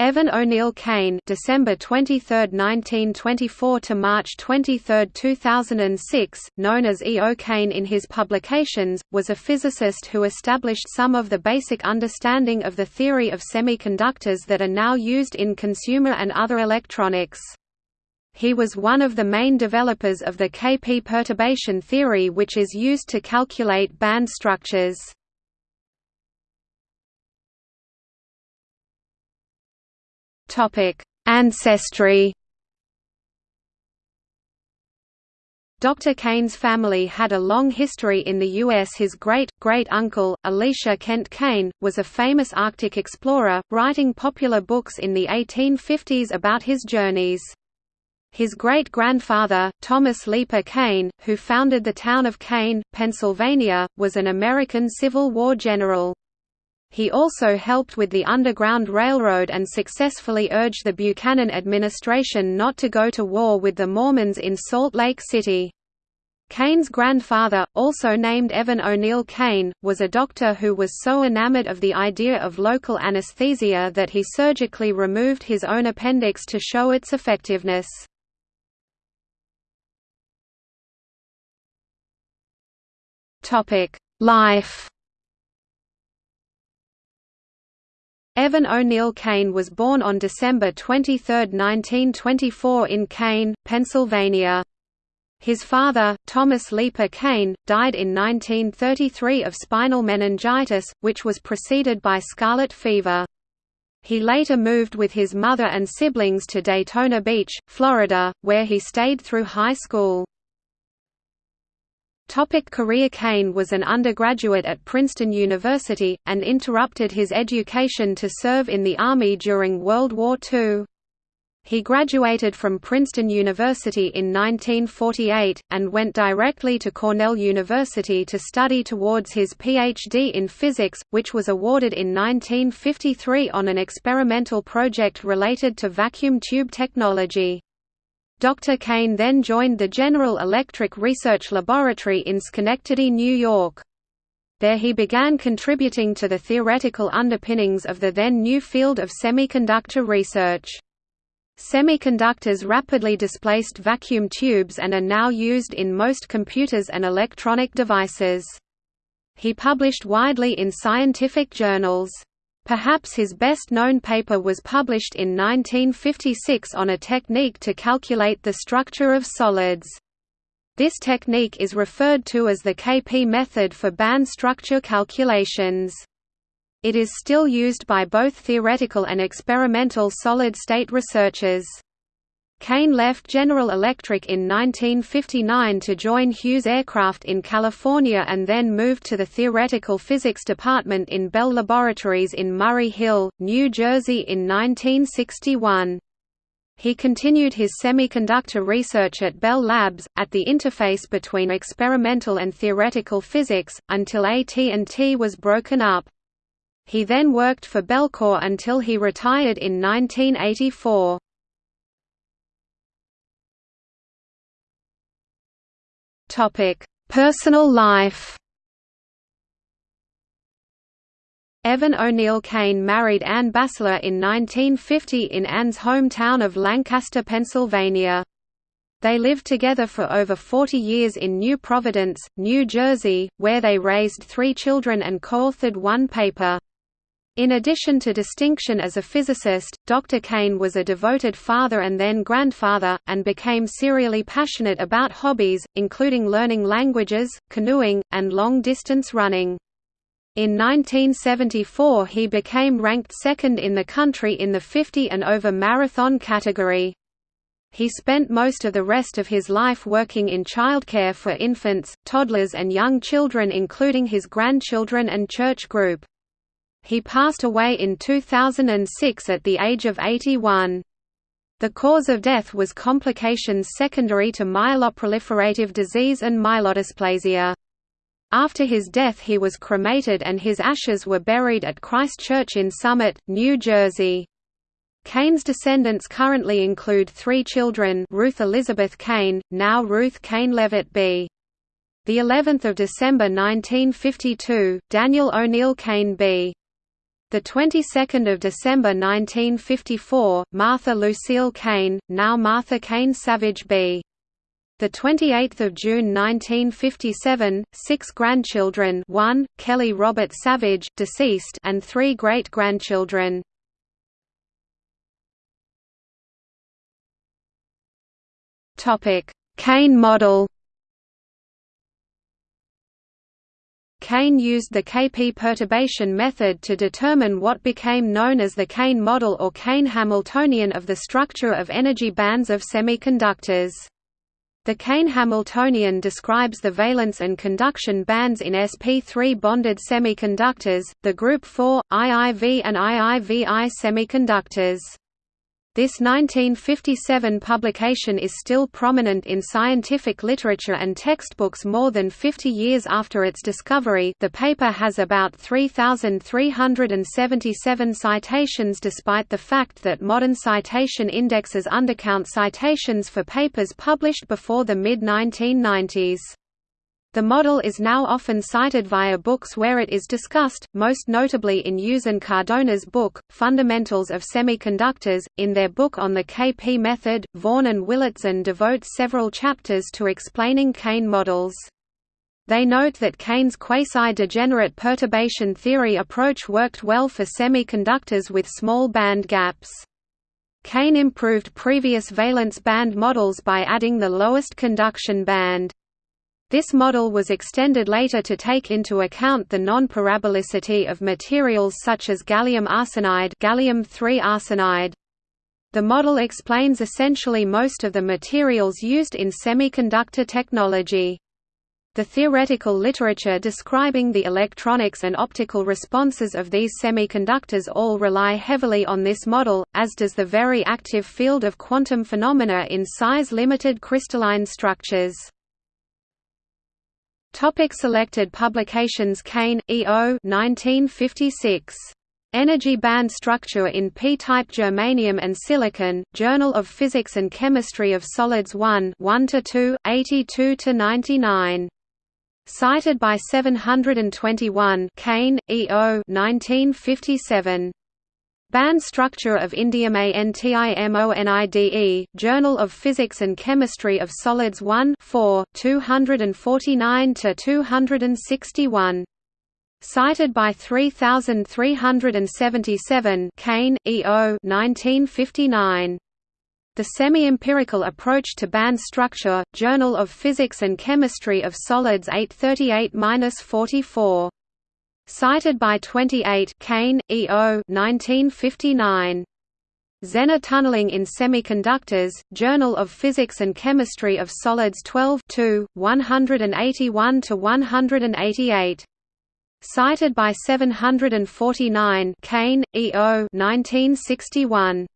Evan O'Neill Kane December 23, 1924 to March 23, 2006, known as E. O. Kane in his publications, was a physicist who established some of the basic understanding of the theory of semiconductors that are now used in consumer and other electronics. He was one of the main developers of the KP perturbation theory which is used to calculate band structures. Ancestry. Dr. Kane's family had a long history in the U.S. His great-great-uncle, Elisha Kent Kane, was a famous Arctic explorer, writing popular books in the 1850s about his journeys. His great-grandfather, Thomas Leeper Kane, who founded the town of Kane, Pennsylvania, was an American Civil War general. He also helped with the Underground Railroad and successfully urged the Buchanan administration not to go to war with the Mormons in Salt Lake City. Kane's grandfather, also named Evan O'Neill Kane, was a doctor who was so enamored of the idea of local anesthesia that he surgically removed his own appendix to show its effectiveness. Life Evan O'Neill Kane was born on December 23, 1924 in Kane, Pennsylvania. His father, Thomas Leeper Kane, died in 1933 of spinal meningitis, which was preceded by scarlet fever. He later moved with his mother and siblings to Daytona Beach, Florida, where he stayed through high school. Topic career Kane was an undergraduate at Princeton University, and interrupted his education to serve in the Army during World War II. He graduated from Princeton University in 1948, and went directly to Cornell University to study towards his Ph.D. in physics, which was awarded in 1953 on an experimental project related to vacuum tube technology. Dr. Kane then joined the General Electric Research Laboratory in Schenectady, New York. There he began contributing to the theoretical underpinnings of the then new field of semiconductor research. Semiconductors rapidly displaced vacuum tubes and are now used in most computers and electronic devices. He published widely in scientific journals. Perhaps his best-known paper was published in 1956 on a technique to calculate the structure of solids. This technique is referred to as the KP method for band structure calculations. It is still used by both theoretical and experimental solid-state researchers. Kane left General Electric in 1959 to join Hughes Aircraft in California and then moved to the Theoretical Physics Department in Bell Laboratories in Murray Hill, New Jersey in 1961. He continued his semiconductor research at Bell Labs, at the interface between experimental and theoretical physics, until AT&T was broken up. He then worked for Bellcore until he retired in 1984. Topic: Personal life. Evan O'Neill Kane married Anne Bassler in 1950 in Anne's hometown of Lancaster, Pennsylvania. They lived together for over 40 years in New Providence, New Jersey, where they raised three children and co-authored one paper. In addition to distinction as a physicist, Dr. Kane was a devoted father and then grandfather, and became serially passionate about hobbies, including learning languages, canoeing, and long-distance running. In 1974 he became ranked second in the country in the 50 and over marathon category. He spent most of the rest of his life working in childcare for infants, toddlers and young children including his grandchildren and church group. He passed away in 2006 at the age of 81. The cause of death was complications secondary to myeloproliferative disease and myelodysplasia. After his death he was cremated and his ashes were buried at Christ Church in Summit, New Jersey. Kane's descendants currently include three children Ruth Elizabeth Kane, now Ruth Kane Levitt B. The 11th of December 1952, Daniel O'Neill Kane B. The 22nd of December 1954, Martha Lucille Kane, now Martha Kane Savage B. The 28th of June 1957, six grandchildren: one Kelly Robert Savage, deceased, and three great-grandchildren. Topic: Kane model. Kane used the KP perturbation method to determine what became known as the Kane model or Kane Hamiltonian of the structure of energy bands of semiconductors. The Kane-Hamiltonian describes the valence and conduction bands in sp3 bonded semiconductors, the group 4, IIV and IIVI semiconductors. This 1957 publication is still prominent in scientific literature and textbooks more than 50 years after its discovery the paper has about 3,377 citations despite the fact that modern citation indexes undercount citations for papers published before the mid-1990s. The model is now often cited via books where it is discussed, most notably in and Cardona's book, Fundamentals of Semiconductors. In their book on the KP method, Voon and Willatzen devote several chapters to explaining Kane models. They note that Kane's quasi-degenerate perturbation theory approach worked well for semiconductors with small band gaps. Kane improved previous valence band models by adding the lowest conduction band. This model was extended later to take into account the non-parabolicity of materials such as gallium arsenide, gallium arsenide. The model explains essentially most of the materials used in semiconductor technology. The theoretical literature describing the electronics and optical responses of these semiconductors all rely heavily on this model, as does the very active field of quantum phenomena in size-limited crystalline structures. Topic selected publications Kane, E. O. 1956. Energy band structure in p-type germanium and silicon, Journal of Physics and Chemistry of Solids 1 1–2, 82–99. Cited by 721 Kane, E. O. 1957. Band structure of indium ANTIMONIDE, Journal of Physics and Chemistry of Solids 1 4, 249–261. Cited by 3377 Kane, E. O. 1959. The Semi-Empirical Approach to Band Structure, Journal of Physics and Chemistry of Solids 838–44. Cited by 28 Kane, E. O. 1959. Zener tunneling in Semiconductors, Journal of Physics and Chemistry of Solids 12 181–188. Cited by 749 Kane, E. O. 1961.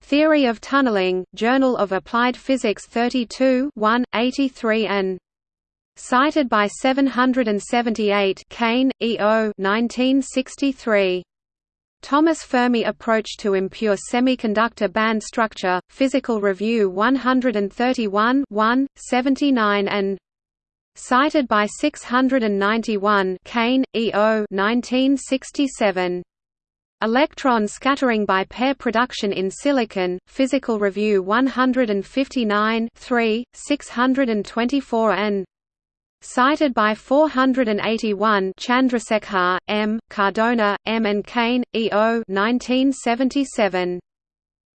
Theory of Tunneling, Journal of Applied Physics 32 83 and Cited by 778 Kane, E. O. 1963. Thomas Fermi Approach to Impure Semiconductor Band Structure, Physical Review 131 1, 79 and Cited by 691 Kane, E. O. 1967. Electron scattering by pair production in silicon, Physical Review 159 3, 624 and Cited by 481 Chandrasekhar, M., Cardona, M. and Kane, E. O. 1977.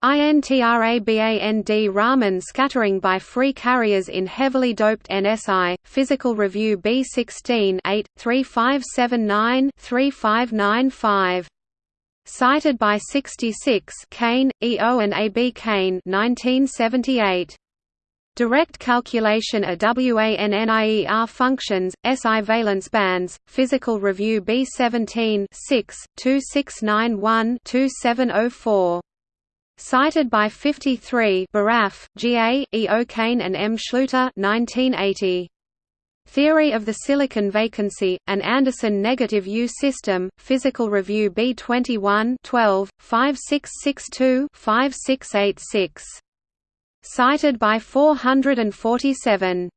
INTRABAND Raman scattering by free carriers in heavily doped NSI, Physical Review B16 8, 3579-3595. Cited by 66 Kane, E. O. and A. B. Kane 1978. Direct calculation of WANNIER functions, SI valence bands, Physical Review B17 6, 2691-2704. Cited by 53 Baraff, G.A., E. O'Kane and M. Schluter 1980. Theory of the Silicon Vacancy, an Anderson negative U system, Physical Review B21 12, 5662-5686 cited by 447.